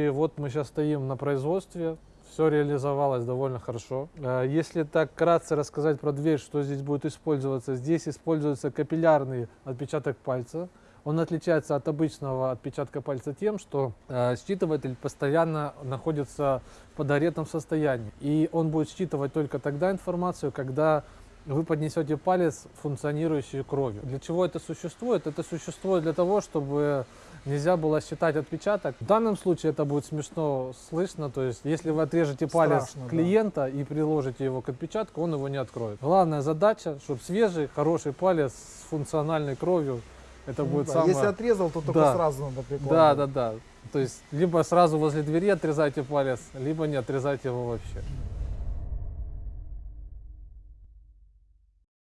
И вот мы сейчас стоим на производстве, все реализовалось довольно хорошо. Э, Если так кратко рассказать про дверь, что здесь будет использоваться, здесь используется капиллярный отпечаток пальца. Он отличается от обычного отпечатка пальца тем, что э, считыватель постоянно находится в подогретом состоянии. И он будет считывать только тогда информацию, когда вы поднесете палец, функционирующий кровью. Для чего это существует? Это существует для того, чтобы нельзя было считать отпечаток. В данном случае это будет смешно слышно, то есть если вы отрежете палец Страшно, да. клиента и приложите его к отпечатку, он его не откроет. Главная задача, чтобы свежий, хороший палец с функциональной кровью, это Ну будет да, самое... Если отрезал, то только Да. сразу надо прикладывать. Да, да, да. То есть либо сразу возле двери отрезайте палец, либо не отрезайте его вообще.